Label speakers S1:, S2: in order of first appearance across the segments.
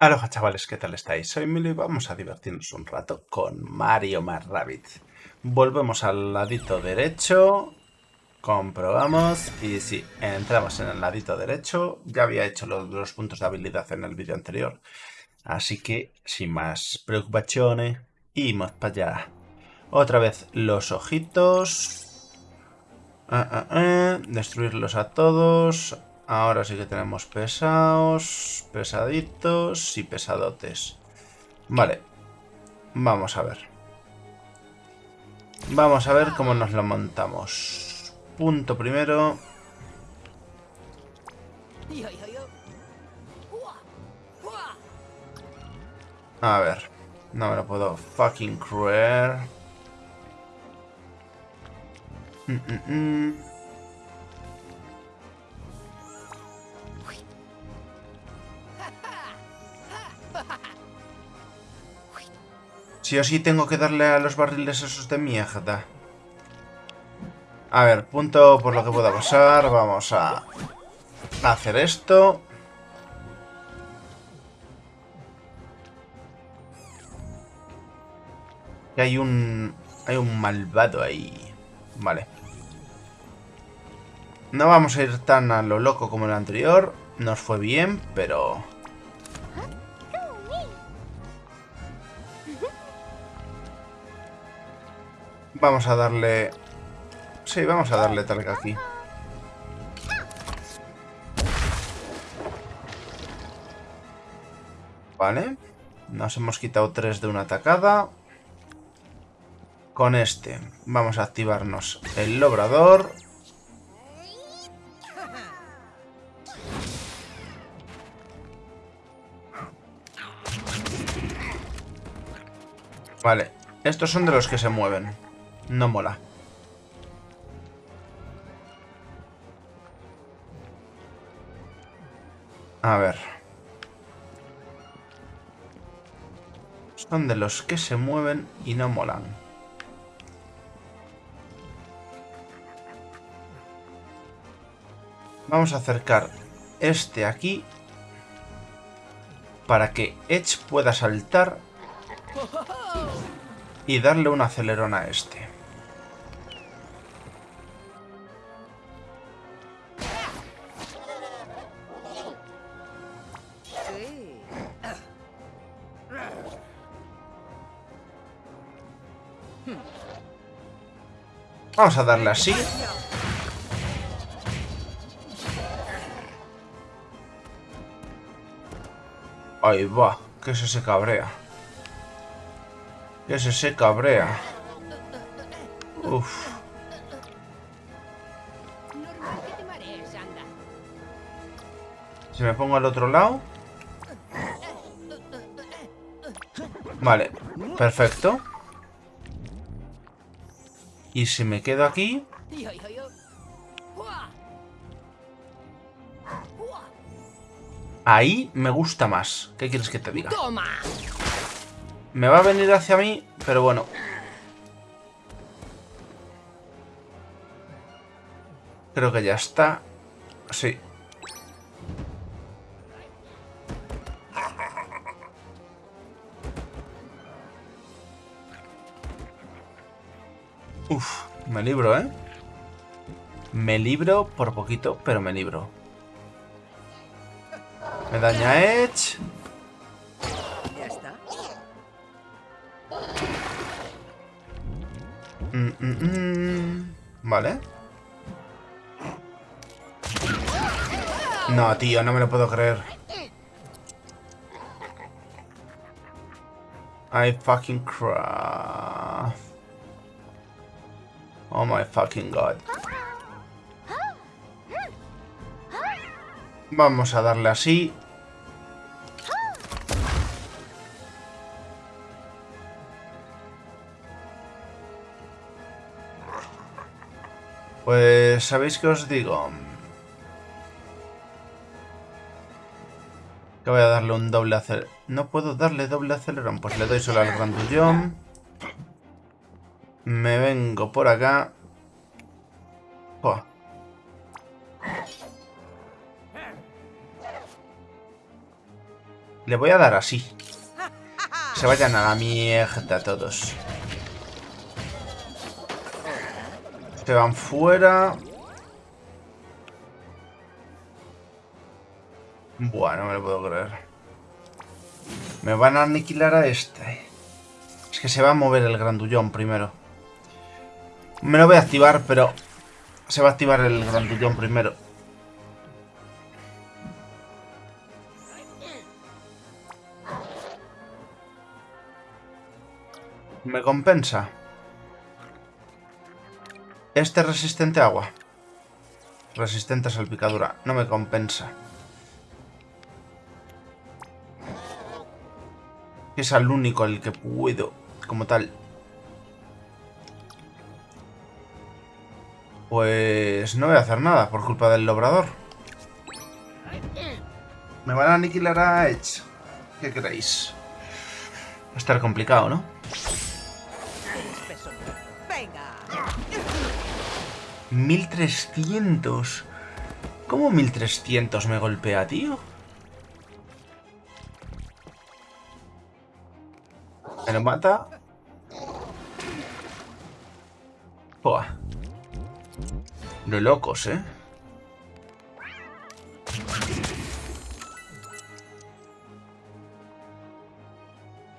S1: Aloha chavales, ¿qué tal estáis? Soy Emilio y vamos a divertirnos un rato con Mario más Rabbit. Volvemos al ladito derecho, comprobamos y sí, entramos en el ladito derecho. Ya había hecho los, los puntos de habilidad en el vídeo anterior, así que sin más preocupaciones, íbamos para allá. Otra vez los ojitos. Ah, ah, ah. Destruirlos a todos. Ahora sí que tenemos pesados, pesaditos y pesadotes. Vale. Vamos a ver. Vamos a ver cómo nos lo montamos. Punto primero. A ver. No me lo puedo fucking creer. Mm, mm, mm. Sí o sí tengo que darle a los barriles esos de mierda. A ver, punto por lo que pueda pasar. Vamos a hacer esto. Hay un... Hay un malvado ahí. Vale. No vamos a ir tan a lo loco como el anterior. Nos fue bien, pero... Vamos a darle... Sí, vamos a darle talca aquí. Vale. Nos hemos quitado tres de una atacada. Con este vamos a activarnos el lobrador. Vale, estos son de los que se mueven. No mola. A ver. Son de los que se mueven y no molan. Vamos a acercar este aquí para que Edge pueda saltar y darle un acelerón a este. Vamos a darle así. Ahí va, que se se cabrea. Que se se cabrea. Uf. Si me pongo al otro lado. Vale, perfecto. Y si me quedo aquí... Ahí me gusta más. ¿Qué quieres que te diga? Me va a venir hacia mí, pero bueno. Creo que ya está. Sí. Uf, me libro, ¿eh? Me libro por poquito, pero me libro. Me daña Edge. Mm, mm, mm. Vale. No, tío, no me lo puedo creer. I fucking cry. Oh my fucking god. Vamos a darle así. Pues, ¿sabéis qué os digo? Que voy a darle un doble acelerón. No puedo darle doble acelerón. Pues le doy solo al grandullón. Me vengo por acá. Le voy a dar así. Se vayan a la mierda todos. Se van fuera. Buah, no me lo puedo creer. Me van a aniquilar a este. Es que se va a mover el grandullón primero. Me lo voy a activar, pero... Se va a activar el grandullón primero. Me compensa. Este resistente a agua. Resistente a salpicadura. No me compensa. Es el único el que puedo, como tal. Pues no voy a hacer nada por culpa del lobrador. Me van a aniquilar a Edge. ¿Qué creéis? Va a estar complicado, ¿no? 1300. ¿Cómo 1300 me golpea, tío? Me lo mata. Buah. De locos, ¿eh?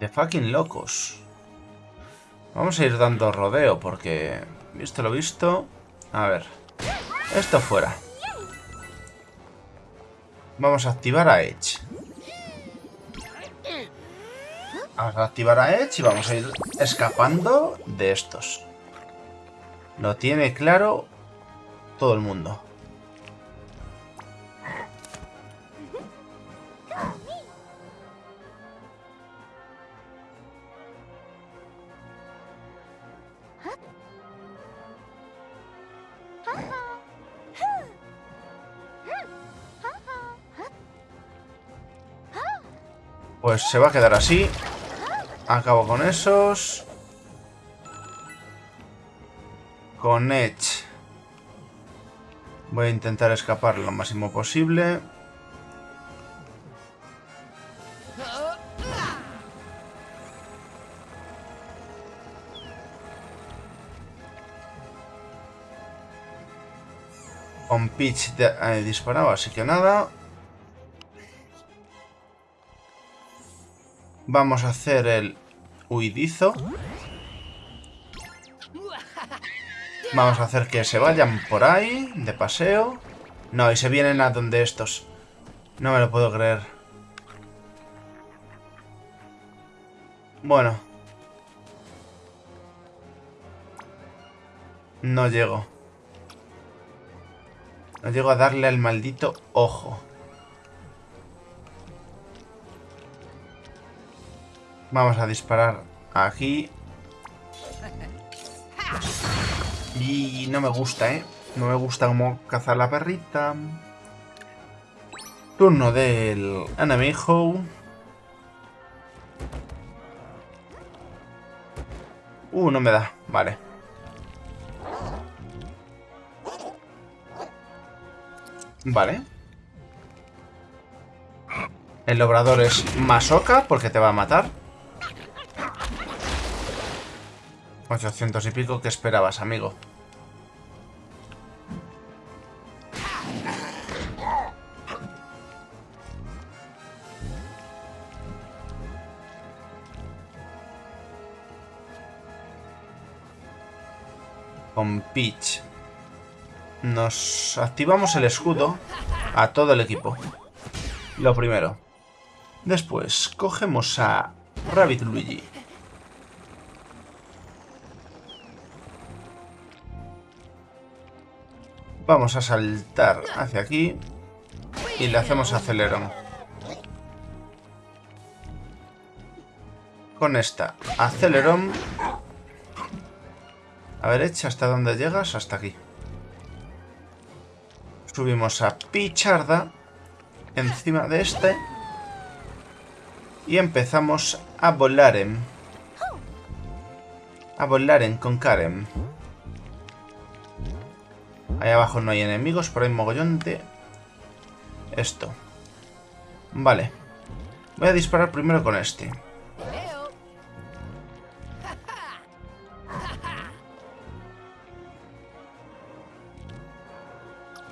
S1: De fucking locos. Vamos a ir dando rodeo porque, visto lo visto... A ver. Esto fuera. Vamos a activar a Edge. Vamos a activar a Edge y vamos a ir escapando de estos. Lo tiene claro todo el mundo. Pues se va a quedar así. Acabo con esos. Con Edge. Voy a intentar escapar lo máximo posible. Con Peach he disparado, así que nada. Vamos a hacer el huidizo. Vamos a hacer que se vayan por ahí, de paseo. No, y se vienen a donde estos. No me lo puedo creer. Bueno. No llego. No llego a darle al maldito ojo. Vamos a disparar aquí. Y no me gusta, ¿eh? No me gusta cómo cazar la perrita. Turno del enemigo. Uh, no me da. Vale. Vale. El obrador es masoca porque te va a matar. 800 y pico, ¿qué esperabas, amigo? Con Peach. Nos activamos el escudo a todo el equipo. Lo primero. Después, cogemos a Rabbit Luigi. Vamos a saltar hacia aquí y le hacemos acelerón. Con esta acelerón. A ver, echa hasta dónde llegas, hasta aquí. Subimos a Picharda encima de este y empezamos a volar en a volar en con Karen. Ahí abajo no hay enemigos, pero hay mogollón de... Esto. Vale. Voy a disparar primero con este.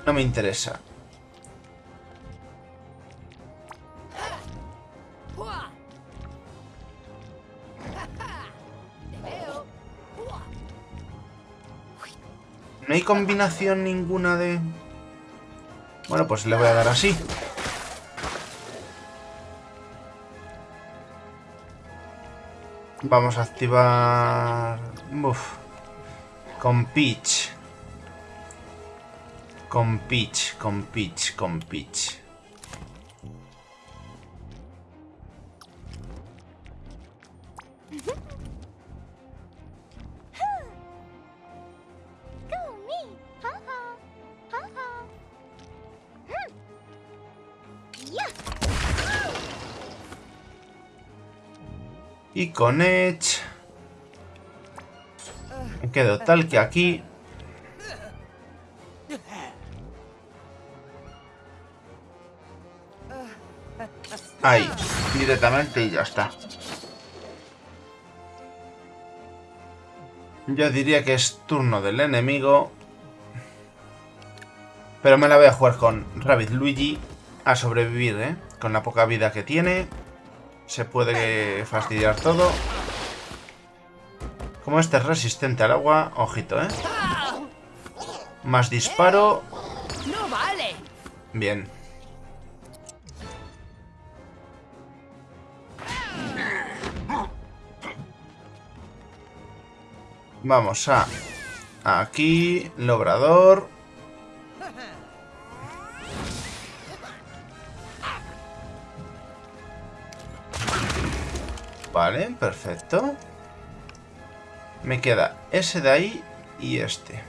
S1: No me interesa. No hay combinación ninguna de... Bueno, pues le voy a dar así. Vamos a activar... Uf. Con Peach. Con Peach, con Peach, con Peach. Y con Edge... Me quedo tal que aquí... Ahí, directamente y ya está. Yo diría que es turno del enemigo. Pero me la voy a jugar con Rabbit Luigi a sobrevivir, ¿eh? Con la poca vida que tiene. Se puede fastidiar todo. Como este es resistente al agua, ojito, ¿eh? Más disparo.
S2: No vale.
S1: Bien. Vamos a... Aquí, logrador. Vale, perfecto. Me queda ese de ahí y este.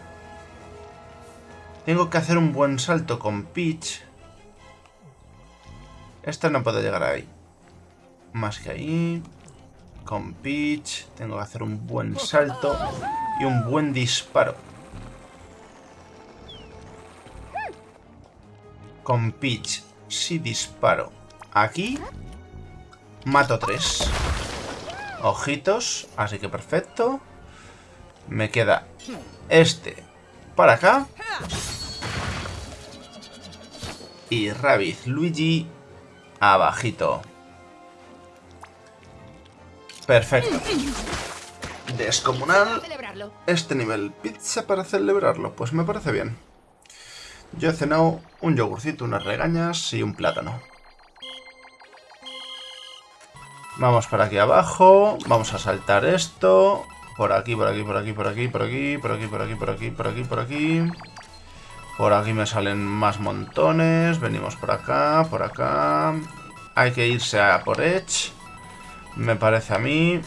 S1: Tengo que hacer un buen salto con Peach. Esta no puedo llegar ahí. Más que ahí. Con Peach. Tengo que hacer un buen salto y un buen disparo. Con Peach, si disparo aquí, mato tres. Ojitos, así que perfecto. Me queda este para acá. Y Rabbit Luigi abajito. Perfecto. Descomunal. Este nivel. Pizza para celebrarlo. Pues me parece bien. Yo he cenado un yogurcito, unas regañas y un plátano. Vamos por aquí abajo. Vamos a saltar esto. Por aquí, por aquí, por aquí, por aquí, por aquí, por aquí, por aquí, por aquí, por aquí, por aquí. Por aquí me salen más montones. Venimos por acá, por acá. Hay que irse a por Edge. Me parece a mí.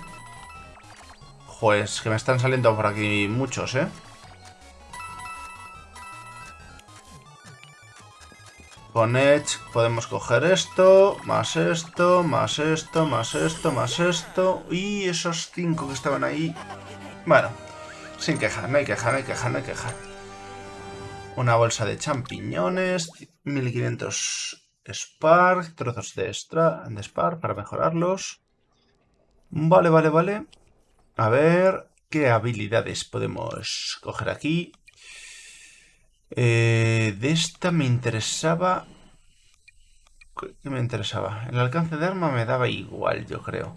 S1: Pues que me están saliendo por aquí muchos, ¿eh? Con Edge podemos coger esto, más esto, más esto, más esto, más esto. Y esos cinco que estaban ahí. Bueno, sin queja, no hay queja, no hay queja, no hay queja. Una bolsa de champiñones, 1500 Spark, trozos de, extra, de Spark para mejorarlos. Vale, vale, vale. A ver, ¿qué habilidades podemos coger aquí? Eh, de esta me interesaba... ¿Qué me interesaba? El alcance de arma me daba igual, yo creo.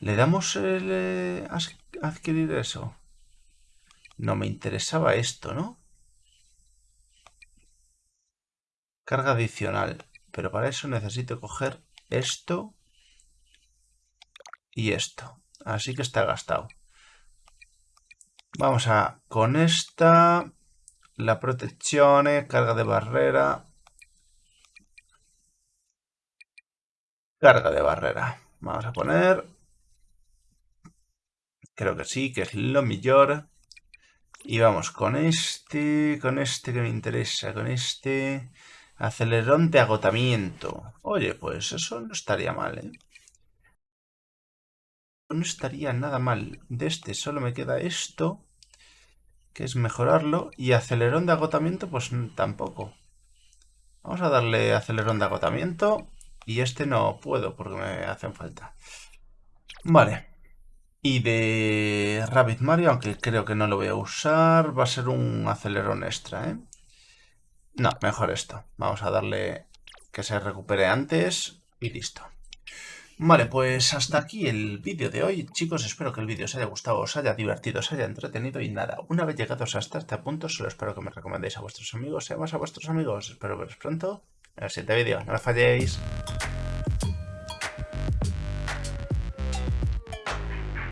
S1: ¿Le damos el eh, adquirir eso? No me interesaba esto, ¿no? Carga adicional. Pero para eso necesito coger esto y esto. Así que está gastado. Vamos a con esta la protección, carga de barrera. Carga de barrera. Vamos a poner... Creo que sí, que es lo mejor. Y vamos con este, con este que me interesa, con este... Acelerón de agotamiento. Oye, pues eso no estaría mal, ¿eh? No estaría nada mal. De este solo me queda esto que es mejorarlo. Y acelerón de agotamiento, pues tampoco. Vamos a darle acelerón de agotamiento. Y este no puedo porque me hacen falta. Vale. Y de Rabbit Mario, aunque creo que no lo voy a usar, va a ser un acelerón extra, ¿eh? No, mejor esto. Vamos a darle que se recupere antes y listo. Vale, pues hasta aquí el vídeo de hoy. Chicos, espero que el vídeo os haya gustado, os haya divertido, os haya entretenido y nada. Una vez llegados hasta este punto, solo espero que me recomendéis a vuestros amigos y además a vuestros amigos. Espero veros pronto en el siguiente vídeo. No me falléis.